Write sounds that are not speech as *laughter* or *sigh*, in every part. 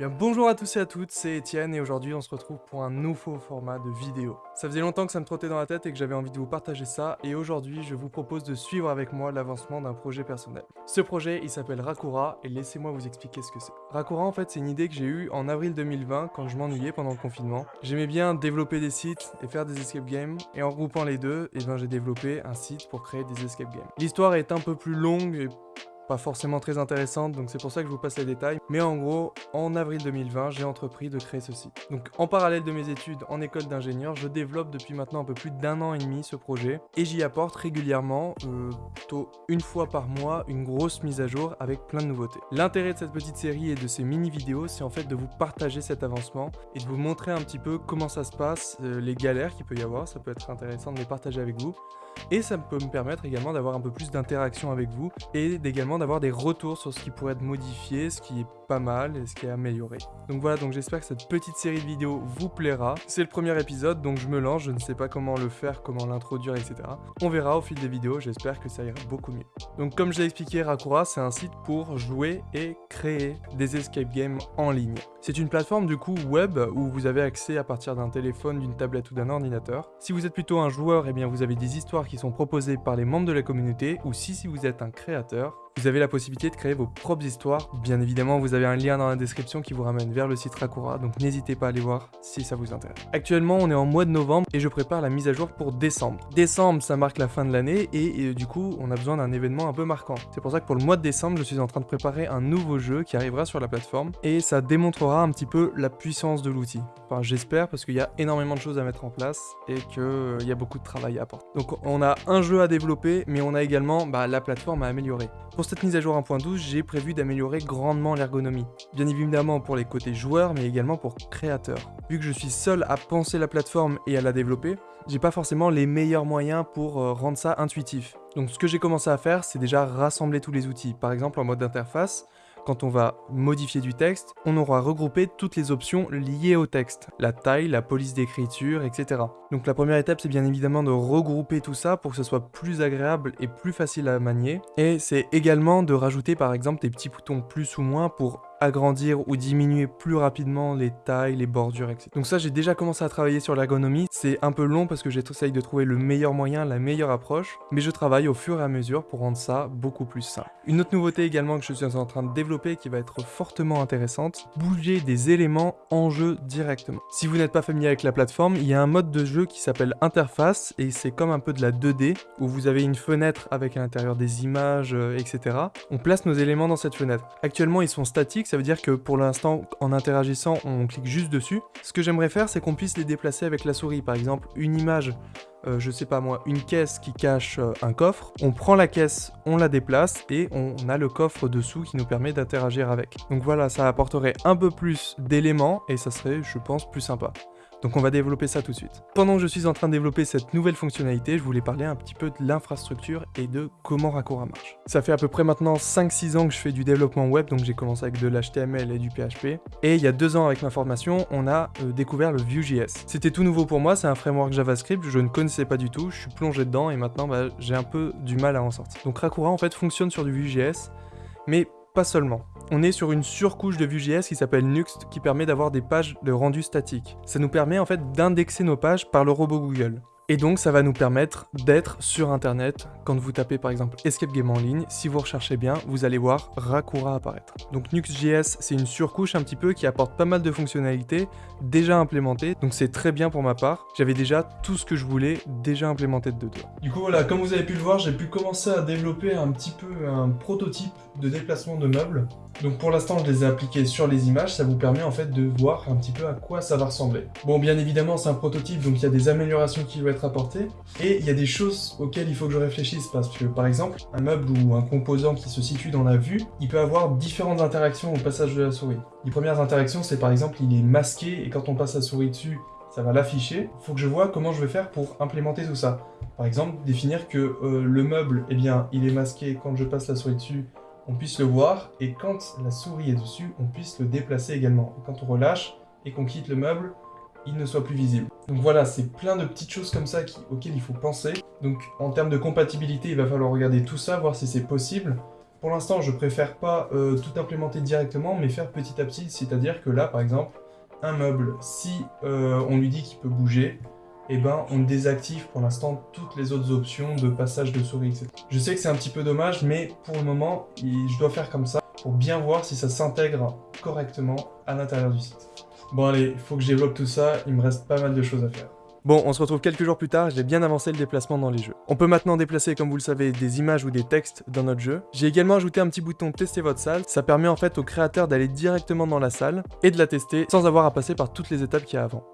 Bonjour à tous et à toutes, c'est Étienne et aujourd'hui on se retrouve pour un nouveau format de vidéo. Ça faisait longtemps que ça me trottait dans la tête et que j'avais envie de vous partager ça et aujourd'hui je vous propose de suivre avec moi l'avancement d'un projet personnel. Ce projet il s'appelle Rakura et laissez-moi vous expliquer ce que c'est. Rakura en fait c'est une idée que j'ai eue en avril 2020 quand je m'ennuyais pendant le confinement. J'aimais bien développer des sites et faire des escape games et en regroupant les deux, et eh ben j'ai développé un site pour créer des escape games. L'histoire est un peu plus longue et pas forcément très intéressante, donc c'est pour ça que je vous passe les détails. Mais en gros, en avril 2020, j'ai entrepris de créer ce site. Donc en parallèle de mes études en école d'ingénieur, je développe depuis maintenant un peu plus d'un an et demi ce projet, et j'y apporte régulièrement, euh, plutôt une fois par mois, une grosse mise à jour avec plein de nouveautés. L'intérêt de cette petite série et de ces mini-vidéos, c'est en fait de vous partager cet avancement, et de vous montrer un petit peu comment ça se passe, euh, les galères qu'il peut y avoir, ça peut être intéressant de les partager avec vous, et ça peut me permettre également d'avoir un peu plus d'interaction avec vous et également d'avoir des retours sur ce qui pourrait être modifié, ce qui est pas mal et ce qui est amélioré. Donc voilà, donc j'espère que cette petite série de vidéos vous plaira. C'est le premier épisode, donc je me lance, je ne sais pas comment le faire, comment l'introduire, etc. On verra au fil des vidéos, j'espère que ça ira beaucoup mieux. Donc comme je l'ai expliqué, Rakura, c'est un site pour jouer et créer des escape games en ligne. C'est une plateforme du coup web où vous avez accès à partir d'un téléphone, d'une tablette ou d'un ordinateur. Si vous êtes plutôt un joueur, eh bien vous avez des histoires qui sont proposées par les membres de la communauté, ou si, si vous êtes un créateur, vous avez la possibilité de créer vos propres histoires. Bien évidemment, vous avez un lien dans la description qui vous ramène vers le site Rakura, donc n'hésitez pas à aller voir si ça vous intéresse. Actuellement, on est en mois de novembre et je prépare la mise à jour pour décembre. Décembre, ça marque la fin de l'année et, et, du coup, on a besoin d'un événement un peu marquant. C'est pour ça que pour le mois de décembre, je suis en train de préparer un nouveau jeu qui arrivera sur la plateforme et ça démontrera un petit peu la puissance de l'outil. Enfin, j'espère parce qu'il y a énormément de choses à mettre en place et qu'il euh, y a beaucoup de travail à apporter. Donc on a un jeu à développer, mais on a également bah, la plateforme à améliorer. Cette mise à jour 1.12, j'ai prévu d'améliorer grandement l'ergonomie. Bien évidemment pour les côtés joueurs, mais également pour créateurs. Vu que je suis seul à penser la plateforme et à la développer, j'ai pas forcément les meilleurs moyens pour euh, rendre ça intuitif. Donc ce que j'ai commencé à faire, c'est déjà rassembler tous les outils. Par exemple en mode d'interface, quand on va modifier du texte, on aura regroupé toutes les options liées au texte, la taille, la police d'écriture, etc. Donc la première étape, c'est bien évidemment de regrouper tout ça pour que ce soit plus agréable et plus facile à manier. Et c'est également de rajouter par exemple des petits boutons plus ou moins pour agrandir ou diminuer plus rapidement les tailles, les bordures, etc. Donc ça, j'ai déjà commencé à travailler sur l'ergonomie. C'est un peu long parce que j'essaye de trouver le meilleur moyen, la meilleure approche, mais je travaille au fur et à mesure pour rendre ça beaucoup plus simple. Une autre nouveauté également que je suis en train de développer qui va être fortement intéressante, bouger des éléments en jeu directement. Si vous n'êtes pas familier avec la plateforme, il y a un mode de jeu qui s'appelle interface et c'est comme un peu de la 2D où vous avez une fenêtre avec à l'intérieur des images, euh, etc. On place nos éléments dans cette fenêtre. Actuellement, ils sont statiques, ça veut dire que pour l'instant, en interagissant, on clique juste dessus. Ce que j'aimerais faire, c'est qu'on puisse les déplacer avec la souris. Par exemple, une image, euh, je sais pas moi, une caisse qui cache euh, un coffre, on prend la caisse, on la déplace et on a le coffre dessous qui nous permet d'interagir avec. Donc voilà, ça apporterait un peu plus d'éléments et ça serait, je pense, plus sympa. Donc on va développer ça tout de suite. Pendant que je suis en train de développer cette nouvelle fonctionnalité, je voulais parler un petit peu de l'infrastructure et de comment Rakura marche. Ça fait à peu près maintenant 5-6 ans que je fais du développement web, donc j'ai commencé avec de l'HTML et du PHP. Et il y a deux ans avec ma formation, on a euh, découvert le Vue.js. C'était tout nouveau pour moi, c'est un framework JavaScript, je ne connaissais pas du tout, je suis plongé dedans et maintenant bah, j'ai un peu du mal à en sortir. Donc Rakura en fait fonctionne sur du Vue.js, mais pas seulement on est sur une surcouche de Vue.js qui s'appelle Nuxt qui permet d'avoir des pages de rendu statique. Ça nous permet en fait d'indexer nos pages par le robot Google. Et donc ça va nous permettre d'être sur internet. Quand vous tapez par exemple Escape Game en ligne, si vous recherchez bien, vous allez voir Rakura apparaître. Donc Nuxt.js, c'est une surcouche un petit peu qui apporte pas mal de fonctionnalités déjà implémentées, donc c'est très bien pour ma part. J'avais déjà tout ce que je voulais déjà implémenté dedans. Du coup voilà, comme vous avez pu le voir, j'ai pu commencer à développer un petit peu un prototype de déplacement de meubles. Donc pour l'instant, je les ai appliqués sur les images, ça vous permet en fait de voir un petit peu à quoi ça va ressembler. Bon, bien évidemment, c'est un prototype, donc il y a des améliorations qui vont être et il y a des choses auxquelles il faut que je réfléchisse, parce que par exemple, un meuble ou un composant qui se situe dans la vue, il peut avoir différentes interactions au passage de la souris. Les premières interactions, c'est par exemple, il est masqué, et quand on passe la souris dessus, ça va l'afficher. Il faut que je vois comment je vais faire pour implémenter tout ça. Par exemple, définir que euh, le meuble, eh bien, il est masqué quand je passe la souris dessus, on puisse le voir, et quand la souris est dessus, on puisse le déplacer également. quand on relâche et qu'on quitte le meuble, il ne soit plus visible. Donc voilà, c'est plein de petites choses comme ça auxquelles il faut penser. Donc en termes de compatibilité, il va falloir regarder tout ça, voir si c'est possible. Pour l'instant, je préfère pas euh, tout implémenter directement, mais faire petit à petit, c'est-à-dire que là, par exemple, un meuble, si euh, on lui dit qu'il peut bouger, eh ben, on désactive pour l'instant toutes les autres options de passage de souris, etc. Je sais que c'est un petit peu dommage, mais pour le moment, je dois faire comme ça pour bien voir si ça s'intègre correctement à l'intérieur du site. Bon allez, il faut que je développe tout ça, il me reste pas mal de choses à faire. Bon, on se retrouve quelques jours plus tard, j'ai bien avancé le déplacement dans les jeux. On peut maintenant déplacer, comme vous le savez, des images ou des textes dans notre jeu. J'ai également ajouté un petit bouton tester votre salle, ça permet en fait au créateur d'aller directement dans la salle et de la tester sans avoir à passer par toutes les étapes qu'il y a avant.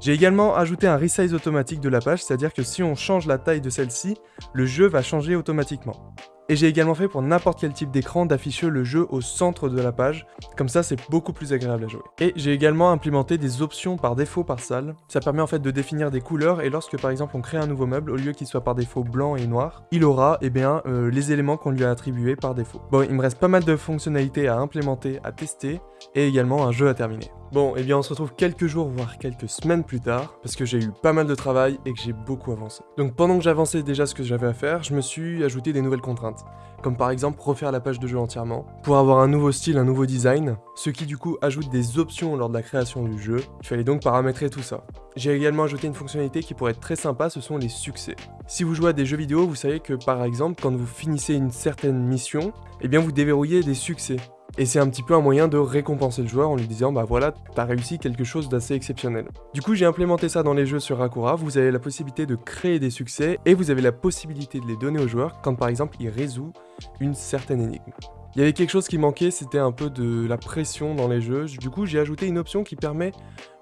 J'ai également ajouté un resize automatique de la page, c'est-à-dire que si on change la taille de celle-ci, le jeu va changer automatiquement. Et j'ai également fait pour n'importe quel type d'écran d'afficher le jeu au centre de la page, comme ça c'est beaucoup plus agréable à jouer. Et j'ai également implémenté des options par défaut par salle, ça permet en fait de définir des couleurs et lorsque par exemple on crée un nouveau meuble, au lieu qu'il soit par défaut blanc et noir, il aura eh bien, euh, les éléments qu'on lui a attribués par défaut. Bon, il me reste pas mal de fonctionnalités à implémenter, à tester, et également un jeu à terminer. Bon, eh bien on se retrouve quelques jours, voire quelques semaines plus tard, parce que j'ai eu pas mal de travail et que j'ai beaucoup avancé. Donc pendant que j'avançais déjà ce que j'avais à faire, je me suis ajouté des nouvelles contraintes, comme par exemple refaire la page de jeu entièrement, pour avoir un nouveau style, un nouveau design, ce qui du coup ajoute des options lors de la création du jeu, il fallait donc paramétrer tout ça. J'ai également ajouté une fonctionnalité qui pourrait être très sympa, ce sont les succès. Si vous jouez à des jeux vidéo, vous savez que par exemple, quand vous finissez une certaine mission, eh bien vous déverrouillez des succès. Et c'est un petit peu un moyen de récompenser le joueur en lui disant bah voilà, t'as réussi quelque chose d'assez exceptionnel. Du coup j'ai implémenté ça dans les jeux sur Rakura, vous avez la possibilité de créer des succès et vous avez la possibilité de les donner au joueur quand par exemple il résout une certaine énigme. Il y avait quelque chose qui manquait, c'était un peu de la pression dans les jeux, du coup j'ai ajouté une option qui permet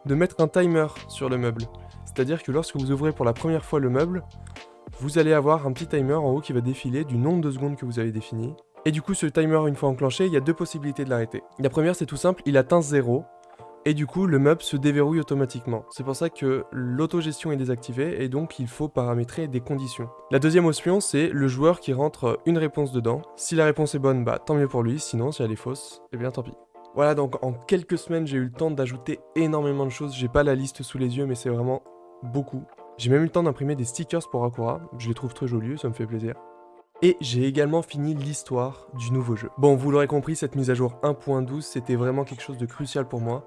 de mettre un timer sur le meuble. C'est-à-dire que lorsque vous ouvrez pour la première fois le meuble, vous allez avoir un petit timer en haut qui va défiler du nombre de secondes que vous avez défini, et du coup, ce timer, une fois enclenché, il y a deux possibilités de l'arrêter. La première, c'est tout simple, il atteint 0, et du coup, le meuble se déverrouille automatiquement. C'est pour ça que l'autogestion est désactivée, et donc il faut paramétrer des conditions. La deuxième option, c'est le joueur qui rentre une réponse dedans. Si la réponse est bonne, bah tant mieux pour lui, sinon si elle est fausse, eh bien tant pis. Voilà, donc en quelques semaines, j'ai eu le temps d'ajouter énormément de choses. J'ai pas la liste sous les yeux, mais c'est vraiment beaucoup. J'ai même eu le temps d'imprimer des stickers pour Akura. Je les trouve très jolis, ça me fait plaisir. Et j'ai également fini l'histoire du nouveau jeu. Bon, vous l'aurez compris, cette mise à jour 1.12, c'était vraiment quelque chose de crucial pour moi.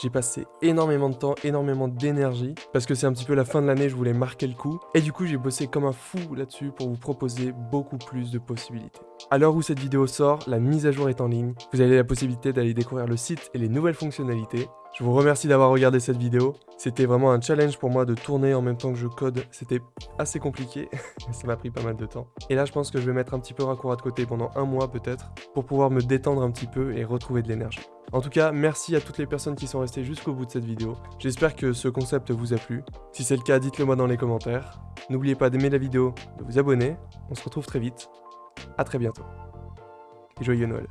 J'ai passé énormément de temps, énormément d'énergie, parce que c'est un petit peu la fin de l'année, je voulais marquer le coup. Et du coup, j'ai bossé comme un fou là-dessus pour vous proposer beaucoup plus de possibilités. À l'heure où cette vidéo sort, la mise à jour est en ligne. Vous avez la possibilité d'aller découvrir le site et les nouvelles fonctionnalités. Je vous remercie d'avoir regardé cette vidéo. C'était vraiment un challenge pour moi de tourner en même temps que je code. C'était assez compliqué, *laughs* ça m'a pris pas mal de temps. Et là, je pense que je vais mettre un petit peu Rakura de côté pendant un mois peut-être, pour pouvoir me détendre un petit peu et retrouver de l'énergie. En tout cas, merci à toutes les personnes qui sont restées jusqu'au bout de cette vidéo. J'espère que ce concept vous a plu. Si c'est le cas, dites-le moi dans les commentaires. N'oubliez pas d'aimer la vidéo, de vous abonner. On se retrouve très vite. A très bientôt. Et joyeux Noël.